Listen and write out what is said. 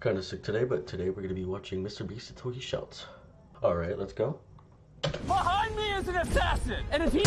Kind of sick today, but today we're going to be watching Mr. Beast until he shouts. Alright, let's go. Behind me is an assassin, and if he...